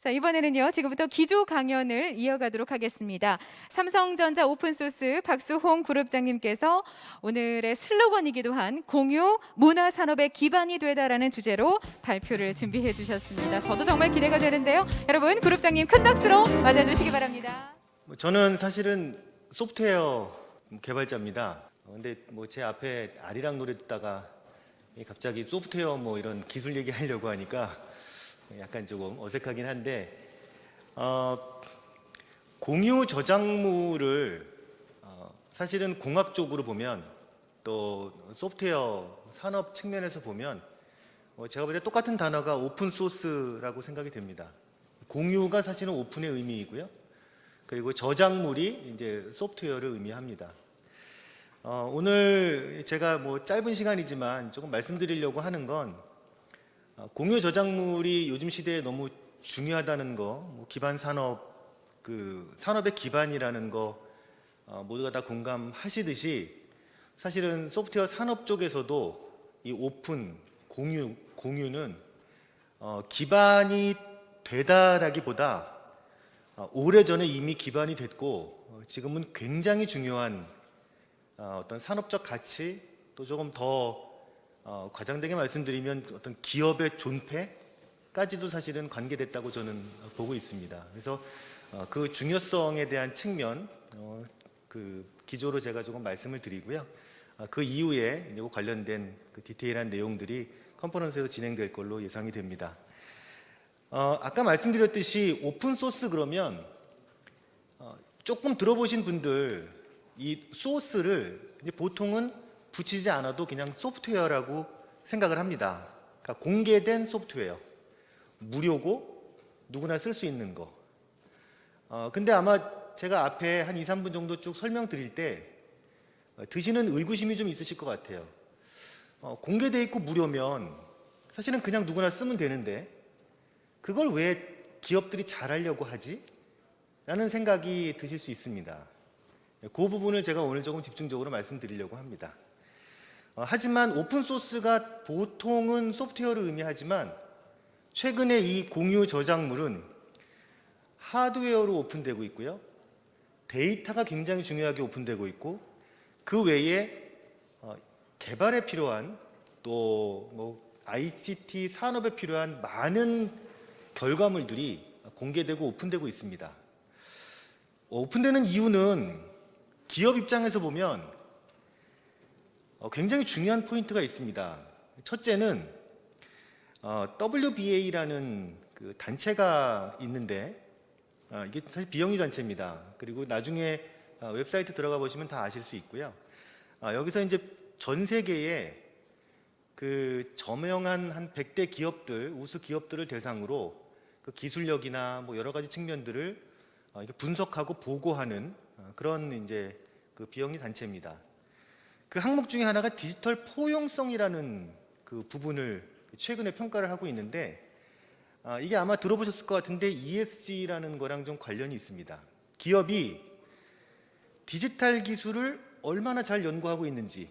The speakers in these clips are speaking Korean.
자, 이번에는요. 지금부터 기조 강연을 이어가도록 하겠습니다. 삼성전자 오픈소스 박수홍 그룹장님께서 오늘의 슬로건이기도 한 공유 문화 산업의 기반이 되다라는 주제로 발표를 준비해 주셨습니다. 저도 정말 기대가 되는데요. 여러분, 그룹장님 큰 박수로 맞아 주시기 바랍니다. 뭐 저는 사실은 소프트웨어 개발자입니다. 어, 근데 뭐 제 앞에 아리랑 노래 듣다가 이 갑자기 소프트웨어 뭐 이런 기술 얘기하려고 하니까 약간 조금 어색하긴 한데 어, 공유 저작물을 어, 사실은 공학 쪽으로 보면 또 소프트웨어 산업 측면에서 보면 어, 제가 볼 때 똑같은 단어가 오픈 소스라고 생각이 됩니다. 공유가 사실은 오픈의 의미이고요. 그리고 저작물이 이제 소프트웨어를 의미합니다. 어, 오늘 제가 뭐 짧은 시간이지만 조금 말씀드리려고 하는 건 어, 공유 저작물이 요즘 시대에 너무 중요하다는 거, 뭐 기반 산업 그 산업의 기반이라는 거 어, 모두가 다 공감하시듯이 사실은 소프트웨어 산업 쪽에서도 이 오픈 공유 공유는 어, 기반이 되다라기보다 어, 오래전에 이미 기반이 됐고 어, 지금은 굉장히 중요한 어, 어떤 산업적 가치 또 조금 더 어, 과장되게 말씀드리면 어떤 기업의 존폐까지도 사실은 관계됐다고 저는 보고 있습니다. 그래서 어, 그 중요성에 대한 측면 어, 그 기조로 제가 조금 말씀을 드리고요. 어, 그 이후에 관련된 그 디테일한 내용들이 컨퍼런스에서 진행될 걸로 예상이 됩니다. 어, 아까 말씀드렸듯이 오픈 소스 그러면 어, 조금 들어보신 분들 이 소스를 보통은 붙이지 않아도 그냥 소프트웨어라고 생각을 합니다. 그러니까 공개된 소프트웨어, 무료고 누구나 쓸 수 있는 거. 어, 근데 아마 제가 앞에 한 2, 3분 정도 쭉 설명드릴 때 어, 드시는 의구심이 좀 있으실 것 같아요. 어, 공개돼 있고 무료면 사실은 그냥 누구나 쓰면 되는데 그걸 왜 기업들이 잘하려고 하지? 라는 생각이 드실 수 있습니다. 그 부분을 제가 오늘 조금 집중적으로 말씀드리려고 합니다. 어, 하지만 오픈소스가 보통은 소프트웨어를 의미하지만 최근에 이 공유 저작물은 하드웨어로 오픈되고 있고요. 데이터가 굉장히 중요하게 오픈되고 있고 그 외에 어, 개발에 필요한 또 뭐 ICT 산업에 필요한 많은 결과물들이 공개되고 오픈되고 있습니다. 오픈되는 이유는 기업 입장에서 보면 어, 굉장히 중요한 포인트가 있습니다. 첫째는 어, WBA라는 그 단체가 있는데 어, 이게 사실 비영리 단체입니다. 그리고 나중에 어, 웹사이트 들어가 보시면 다 아실 수 있고요. 어, 여기서 이제 전 세계에 그 저명한 한 100대 기업들, 우수 기업들을 대상으로 그 기술력이나 뭐 여러 가지 측면들을 어, 분석하고 보고하는 어, 그런 이제 그 비영리 단체입니다. 그 항목 중에 하나가 디지털 포용성이라는 그 부분을 최근에 평가를 하고 있는데 아, 이게 아마 들어보셨을 것 같은데 ESG라는 거랑 좀 관련이 있습니다. 기업이 디지털 기술을 얼마나 잘 연구하고 있는지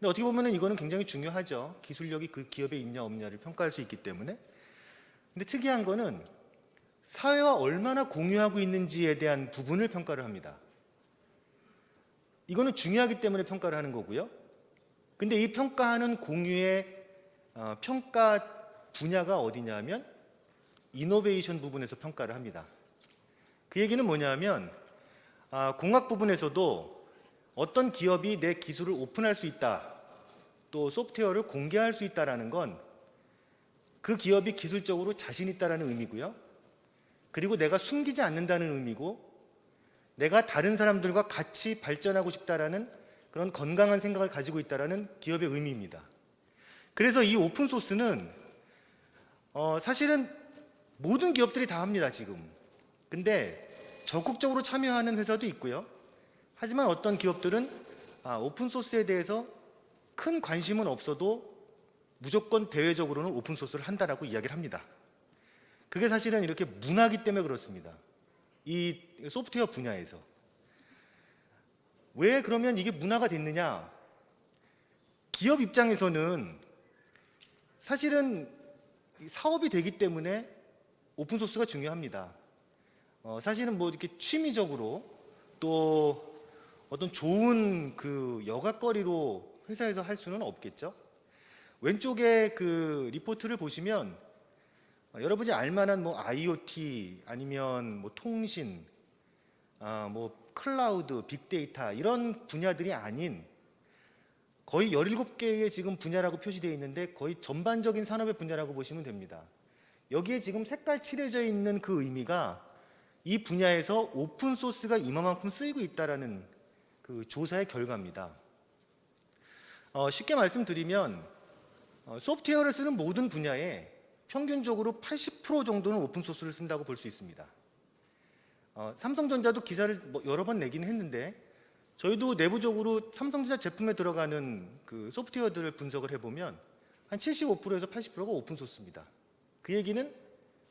근데 어떻게 보면 이거는 굉장히 중요하죠. 기술력이 그 기업에 있냐 없냐를 평가할 수 있기 때문에 근데 특이한 거는 사회와 얼마나 공유하고 있는지에 대한 부분을 평가를 합니다. 이거는 중요하기 때문에 평가를 하는 거고요. 근데 이 평가하는 공유의 어, 평가 분야가 어디냐면 이노베이션 부분에서 평가를 합니다. 그 얘기는 뭐냐면 아, 공학 부분에서도 어떤 기업이 내 기술을 오픈할 수 있다, 또 소프트웨어를 공개할 수 있다라는 건 그 기업이 기술적으로 자신 있다라는 의미고요. 그리고 내가 숨기지 않는다는 의미고 내가 다른 사람들과 같이 발전하고 싶다라는 그런 건강한 생각을 가지고 있다라는 기업의 의미입니다. 그래서 이 오픈 소스는 어, 사실은 모든 기업들이 다 합니다 지금. 근데 적극적으로 참여하는 회사도 있고요. 하지만 어떤 기업들은 아, 오픈 소스에 대해서 큰 관심은 없어도 무조건 대외적으로는 오픈 소스를 한다라고 이야기를 합니다. 그게 사실은 이렇게 문화기 때문에 그렇습니다. 이 소프트웨어 분야에서 왜 그러면 이게 문화가 됐느냐? 기업 입장에서는 사실은 사업이 되기 때문에 오픈 소스가 중요합니다. 어, 사실은 뭐 이렇게 취미적으로 또 어떤 좋은 그 여가거리로 회사에서 할 수는 없겠죠. 왼쪽에 그 리포트를 보시면 어, 여러분이 알만한 뭐 IoT 아니면 뭐 통신, 아, 뭐 클라우드, 빅데이터 이런 분야들이 아닌 거의 17개의 지금 분야라고 표시되어 있는데 거의 전반적인 산업의 분야라고 보시면 됩니다. 여기에 지금 색깔 칠해져 있는 그 의미가 이 분야에서 오픈 소스가 이만큼 쓰이고 있다라는 그 조사의 결과입니다. 어, 쉽게 말씀드리면 어, 소프트웨어를 쓰는 모든 분야에 평균적으로 80% 정도는 오픈 소스를 쓴다고 볼 수 있습니다. 어, 삼성전자도 기사를 뭐 여러 번 내긴 했는데 저희도 내부적으로 삼성전자 제품에 들어가는 그 소프트웨어들을 분석을 해보면 한 75%에서 80%가 오픈 소스입니다. 그 얘기는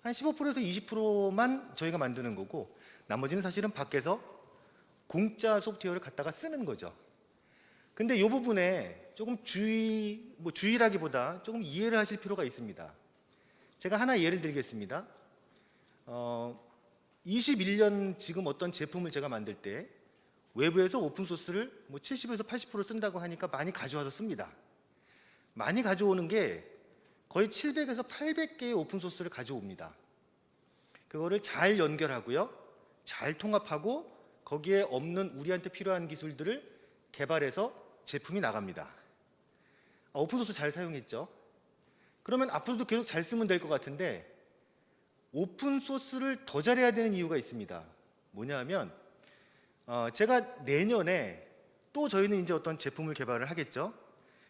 한 15%에서 20%만 저희가 만드는 거고 나머지는 사실은 밖에서 공짜 소프트웨어를 갖다가 쓰는 거죠. 근데 이 부분에 조금 주의, 뭐 주의라기보다 조금 이해를 하실 필요가 있습니다. 제가 하나 예를 들겠습니다. 어, 21년 지금 어떤 제품을 제가 만들 때 외부에서 오픈 소스를 뭐 70에서 80% 쓴다고 하니까 많이 가져와서 씁니다. 많이 가져오는 게 거의 700에서 800개의 오픈 소스를 가져옵니다. 그거를 잘 연결하고요. 잘 통합하고 거기에 없는 우리한테 필요한 기술들을 개발해서 제품이 나갑니다. 아, 오픈 소스 잘 사용했죠? 그러면 앞으로도 계속 잘 쓰면 될 것 같은데 오픈 소스를 더 잘해야 되는 이유가 있습니다. 뭐냐면 어, 제가 내년에 또 저희는 이제 어떤 제품을 개발을 하겠죠.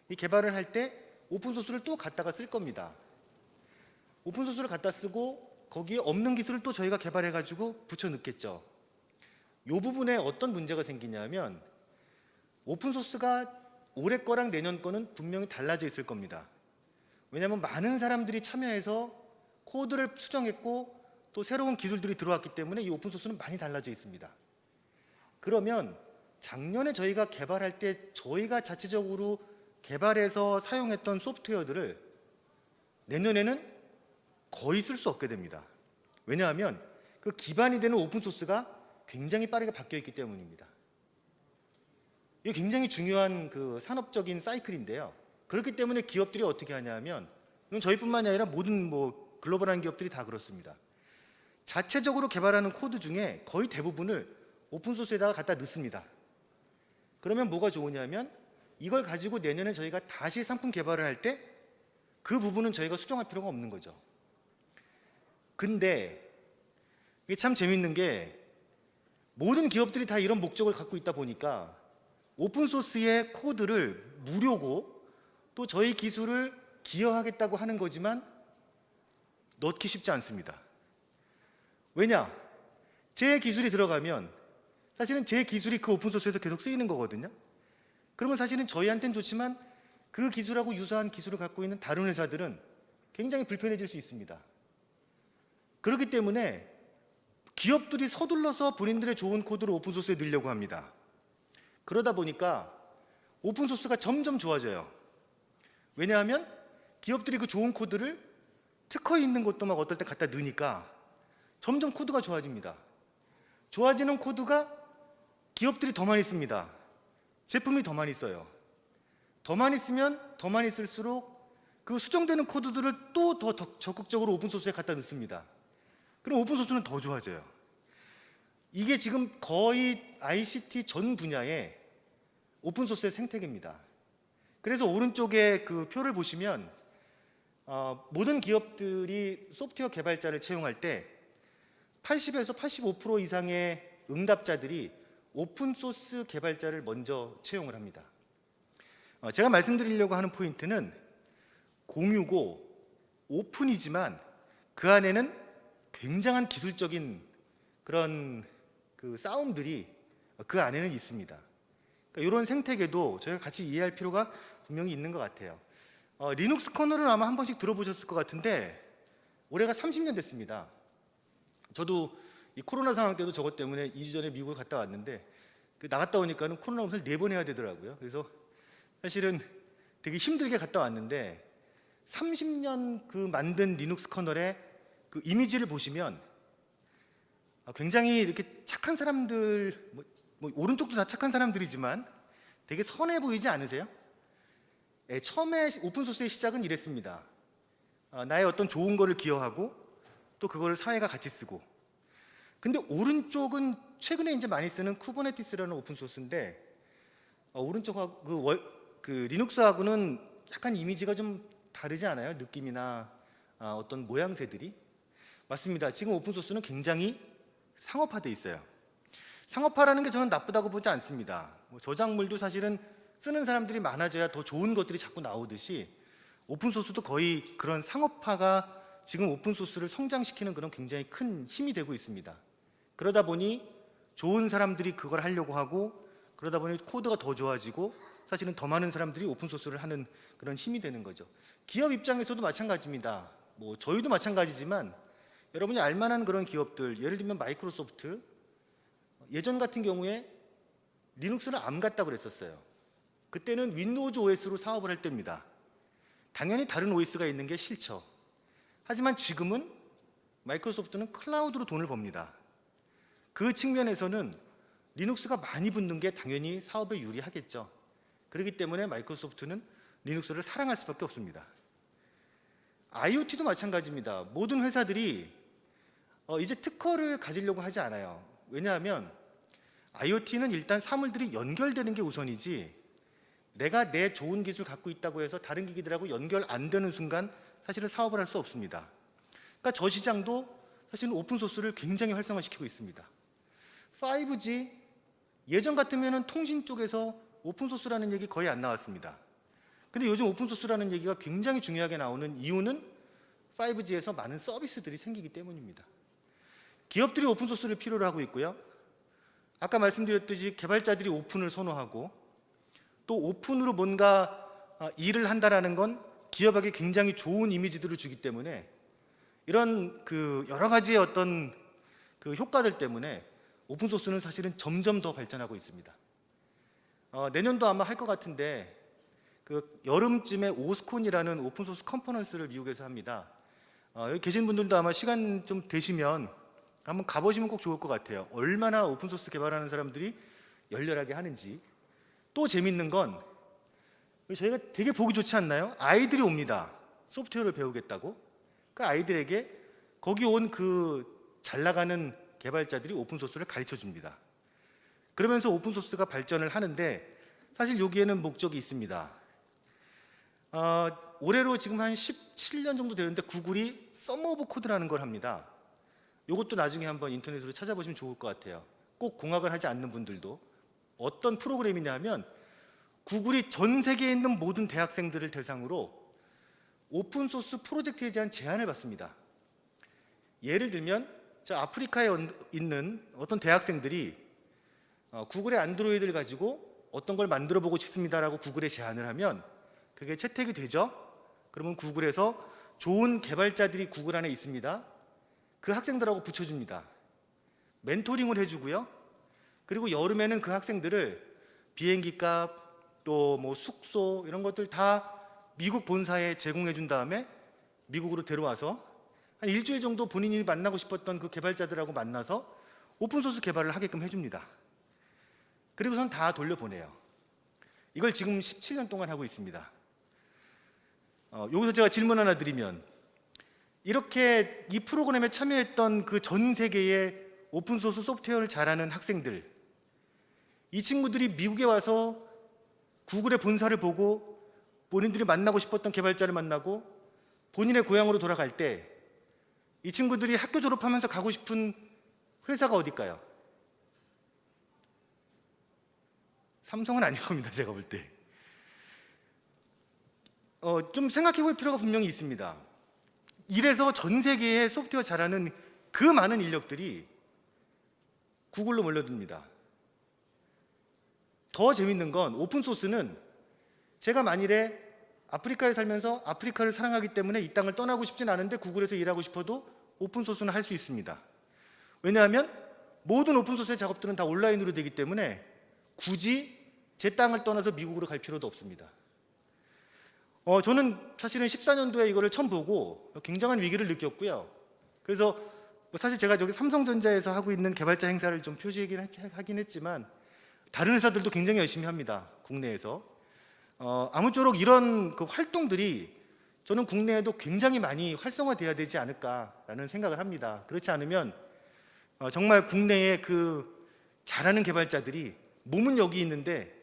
이 개발을 할 때 오픈 소스를 또 갖다가 쓸 겁니다. 오픈 소스를 갖다 쓰고 거기에 없는 기술을 또 저희가 개발해 가지고 붙여 넣겠죠. 이 부분에 어떤 문제가 생기냐면 오픈 소스가 올해 거랑 내년 거는 분명히 달라져 있을 겁니다. 왜냐하면 많은 사람들이 참여해서 코드를 수정했고 또 새로운 기술들이 들어왔기 때문에 이 오픈 소스는 많이 달라져 있습니다. 그러면 작년에 저희가 개발할 때 저희가 자체적으로 개발해서 사용했던 소프트웨어들을 내년에는 거의 쓸 수 없게 됩니다. 왜냐하면 그 기반이 되는 오픈 소스가 굉장히 빠르게 바뀌어 있기 때문입니다. 이게 굉장히 중요한 그 산업적인 사이클인데요. 그렇기 때문에 기업들이 어떻게 하냐면 이건 저희뿐만이 아니라 모든 뭐 글로벌한 기업들이 다 그렇습니다. 자체적으로 개발하는 코드 중에 거의 대부분을 오픈 소스에다가 갖다 넣습니다. 그러면 뭐가 좋으냐면 이걸 가지고 내년에 저희가 다시 상품 개발을 할 때 그 부분은 저희가 수정할 필요가 없는 거죠. 근데 이게 참 재밌는 게 모든 기업들이 다 이런 목적을 갖고 있다 보니까 오픈 소스의 코드를 무료고 또 저희 기술을 기여하겠다고 하는 거지만 넣기 쉽지 않습니다. 왜냐? 제 기술이 들어가면 사실은 제 기술이 그 오픈 소스에서 계속 쓰이는 거거든요. 그러면 사실은 저희한테는 좋지만 그 기술하고 유사한 기술을 갖고 있는 다른 회사들은 굉장히 불편해질 수 있습니다. 그렇기 때문에 기업들이 서둘러서 본인들의 좋은 코드를 오픈 소스에 넣으려고 합니다. 그러다 보니까 오픈 소스가 점점 좋아져요. 왜냐하면 기업들이 그 좋은 코드를 특허 있는 것도 막 어떨 때 갖다 넣으니까 점점 코드가 좋아집니다. 좋아지는 코드가 기업들이 더 많이 씁니다. 제품이 더 많이 써요. 더 많이 쓰면 더 많이 쓸수록 그 수정되는 코드들을 또 더 적극적으로 오픈 소스에 갖다 넣습니다. 그럼 오픈 소스는 더 좋아져요. 이게 지금 거의 ICT 전 분야의 오픈 소스의 생태계입니다. 그래서 오른쪽에 그 표를 보시면 어, 모든 기업들이 소프트웨어 개발자를 채용할 때 80에서 85% 이상의 응답자들이 오픈 소스 개발자를 먼저 채용을 합니다. 어, 제가 말씀드리려고 하는 포인트는 공유고 오픈이지만 그 안에는 굉장한 기술적인 그런 그 싸움들이 그 안에는 있습니다. 그러니까 이런 생태계도 저희가 같이 이해할 필요가 분명히 있는 것 같아요. 어, 리눅스 커널은 아마 한 번씩 들어보셨을 것 같은데 올해가 30년 됐습니다. 저도 이 코로나 상황 때도 저것 때문에 2주 전에 미국을 갔다 왔는데 그 나갔다 오니까는 코로나 검사를 네번 해야 되더라고요. 그래서 사실은 되게 힘들게 갔다 왔는데 30년 그 만든 리눅스 커널에 그 이미지를 보시면 아, 굉장히 이렇게 착한 사람들 뭐, 뭐 오른쪽도 다 착한 사람들이지만 되게 선해 보이지 않으세요? 예, 처음에 오픈 소스의 시작은 이랬습니다. 아, 나의 어떤 좋은 거를 기여하고 또 그거를 사회가 같이 쓰고. 근데 오른쪽은 최근에 이제 많이 쓰는 쿠버네티스라는 오픈 소스인데 어, 오른쪽하고 그, 월, 그 리눅스하고는 약간 이미지가 좀 다르지 않아요? 느낌이나 아, 어떤 모양새들이 맞습니다. 지금 오픈 소스는 굉장히 상업화돼 있어요. 상업화라는 게 저는 나쁘다고 보지 않습니다. 뭐 저작물도 사실은 쓰는 사람들이 많아져야 더 좋은 것들이 자꾸 나오듯이 오픈 소스도 거의 그런 상업화가 지금 오픈 소스를 성장시키는 그런 굉장히 큰 힘이 되고 있습니다. 그러다 보니 좋은 사람들이 그걸 하려고 하고 그러다 보니 코드가 더 좋아지고 사실은 더 많은 사람들이 오픈 소스를 하는 그런 힘이 되는 거죠. 기업 입장에서도 마찬가지입니다. 뭐 저희도 마찬가지지만 여러분이 알만한 그런 기업들 예를 들면 마이크로소프트 예전 같은 경우에 리눅스는 암 같다고 그랬었어요. 그때는 윈도우즈 OS로 사업을 할 때입니다. 당연히 다른 OS가 있는 게 싫죠. 하지만 지금은 마이크로소프트는 클라우드로 돈을 법니다. 그 측면에서는 리눅스가 많이 붙는 게 당연히 사업에 유리하겠죠. 그렇기 때문에 마이크로소프트는 리눅스를 사랑할 수밖에 없습니다. IoT도 마찬가지입니다. 모든 회사들이 어, 이제 특허를 가지려고 하지 않아요. 왜냐하면 IoT는 일단 사물들이 연결되는 게 우선이지 내가 내 좋은 기술 갖고 있다고 해서 다른 기기들하고 연결 안 되는 순간 사실은 사업을 할 수 없습니다. 그러니까 저 시장도 사실은 오픈 소스를 굉장히 활성화시키고 있습니다. 5G 예전 같으면 통신 쪽에서 오픈 소스라는 얘기 거의 안 나왔습니다. 근데 요즘 오픈 소스라는 얘기가 굉장히 중요하게 나오는 이유는 5G에서 많은 서비스들이 생기기 때문입니다. 기업들이 오픈 소스를 필요로 하고 있고요. 아까 말씀드렸듯이 개발자들이 오픈을 선호하고 또 오픈으로 뭔가 아, 일을 한다라는 건 기업에게 굉장히 좋은 이미지들을 주기 때문에 이런 그 여러 가지의 어떤 그 효과들 때문에 오픈 소스는 사실은 점점 더 발전하고 있습니다. 어, 내년도 아마 할 것 같은데 그 여름쯤에 OSCON이라는 오픈 소스 컨퍼런스를 미국에서 합니다. 어, 여기 계신 분들도 아마 시간 좀 되시면 한번 가보시면 꼭 좋을 것 같아요. 얼마나 오픈 소스 개발하는 사람들이 열렬하게 하는지. 또 재밌는 건 저희가 되게 보기 좋지 않나요? 아이들이 옵니다. 소프트웨어를 배우겠다고. 그 아이들에게 거기 온 그 잘 나가는 개발자들이 오픈 소스를 가르쳐 줍니다. 그러면서 오픈 소스가 발전을 하는데 사실 여기에는 목적이 있습니다. 어, 올해로 지금 한 17년 정도 되는데 구글이 Summer of Code라는 걸 합니다. 이것도 나중에 한번 인터넷으로 찾아보시면 좋을 것 같아요. 꼭 공학을 하지 않는 분들도 어떤 프로그램이냐면 구글이 전 세계에 있는 모든 대학생들을 대상으로 오픈 소스 프로젝트에 대한 제안을 받습니다. 예를 들면 저 아프리카에 있는 어떤 대학생들이 어, 구글의 안드로이드를 가지고 어떤 걸 만들어 보고 싶습니다라고 구글에 제안을 하면 그게 채택이 되죠. 그러면 구글에서 좋은 개발자들이 구글 안에 있습니다. 그 학생들하고 붙여줍니다. 멘토링을 해주고요. 그리고 여름에는 그 학생들을 비행기 값, 또 뭐 숙소 이런 것들 다 미국 본사에 제공해 준 다음에 미국으로 데려와서 한 일주일 정도 본인이 만나고 싶었던 그 개발자들하고 만나서 오픈소스 개발을 하게끔 해줍니다. 그리고선 다 돌려보내요. 이걸 지금 17년 동안 하고 있습니다. 어, 여기서 제가 질문 하나 드리면 이렇게 이 프로그램에 참여했던 그 전 세계의 오픈소스 소프트웨어를 잘하는 학생들 이 친구들이 미국에 와서 구글의 본사를 보고 본인들이 만나고 싶었던 개발자를 만나고 본인의 고향으로 돌아갈 때 이 친구들이 학교 졸업하면서 가고 싶은 회사가 어딜까요? 삼성은 아닐 겁니다. 제가 볼 때. 어, 좀 생각해 볼 필요가 분명히 있습니다. 이래서 전 세계에 소프트웨어 잘하는 그 많은 인력들이 구글로 몰려듭니다. 더 재밌는 건 오픈소스는 제가 만일에 아프리카에 살면서 아프리카를 사랑하기 때문에 이 땅을 떠나고 싶진 않은데 구글에서 일하고 싶어도 오픈소스는 할 수 있습니다. 왜냐하면 모든 오픈소스의 작업들은 다 온라인으로 되기 때문에 굳이 제 땅을 떠나서 미국으로 갈 필요도 없습니다. 어, 저는 사실은 14년도에 이거를 처음 보고 굉장한 위기를 느꼈고요. 그래서 뭐 사실 제가 저기 삼성전자에서 하고 있는 개발자 행사를 좀 표시하긴 했- 하긴 했지만 다른 회사들도 굉장히 열심히 합니다. 국내에서. 어, 아무쪼록 이런 그 활동들이 저는 국내에도 굉장히 많이 활성화돼야 되지 않을까라는 생각을 합니다. 그렇지 않으면 어, 정말 국내에 그 잘하는 개발자들이 몸은 여기 있는데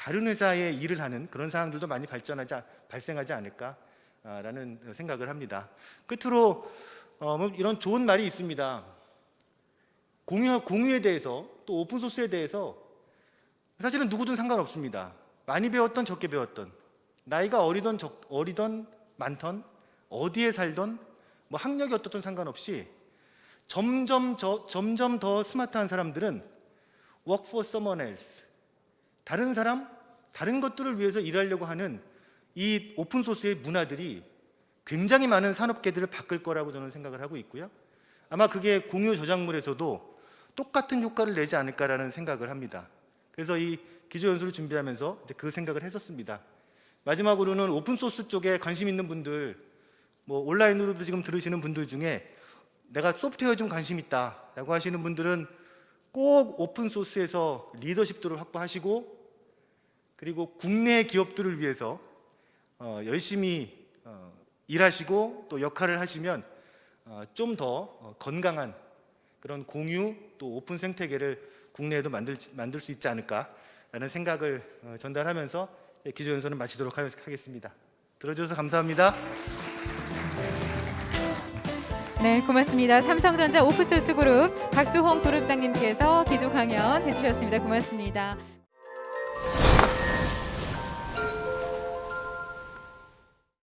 다른 회사에 일을 하는 그런 상황들도 많이 발전하지 않- 발생하지 않을까라는 생각을 합니다. 끝으로 어, 뭐 이런 좋은 말이 있습니다. 공유 공유에 대해서 또 오픈 소스에 대해서 사실은 누구든 상관없습니다. 많이 배웠던 적게 배웠던 나이가 어리던 적, 어리던 많던 어디에 살던 뭐 학력이 어떻든 상관없이 점점 저, 점점 더 스마트한 사람들은 work for someone else 다른 사람 다른 것들을 위해서 일하려고 하는 이 오픈 소스의 문화들이 굉장히 많은 산업계들을 바꿀 거라고 저는 생각을 하고 있고요. 아마 그게 공유 저작물에서도 똑같은 효과를 내지 않을까라는 생각을 합니다. 그래서 이 기조 연설을 준비하면서 그 생각을 했었습니다. 마지막으로는 오픈 소스 쪽에 관심 있는 분들, 뭐 온라인으로도 지금 들으시는 분들 중에 내가 소프트웨어 좀 관심 있다라고 하시는 분들은 꼭 오픈 소스에서 리더십들을 확보하시고 그리고 국내 기업들을 위해서 어, 열심히 어, 일하시고 또 역할을 하시면 어, 좀더 건강한 그런 공유 또 오픈 생태계를 국내에도 만들, 만들 수 있지 않을까라는 생각을 어, 전달하면서 기조 연설은 마치도록 하- 하겠습니다. 들어주셔서 감사합니다. 네, 고맙습니다. 삼성전자 오픈소스 그룹 박수홍 그룹장님께서 기조 강연 해주셨습니다. 고맙습니다.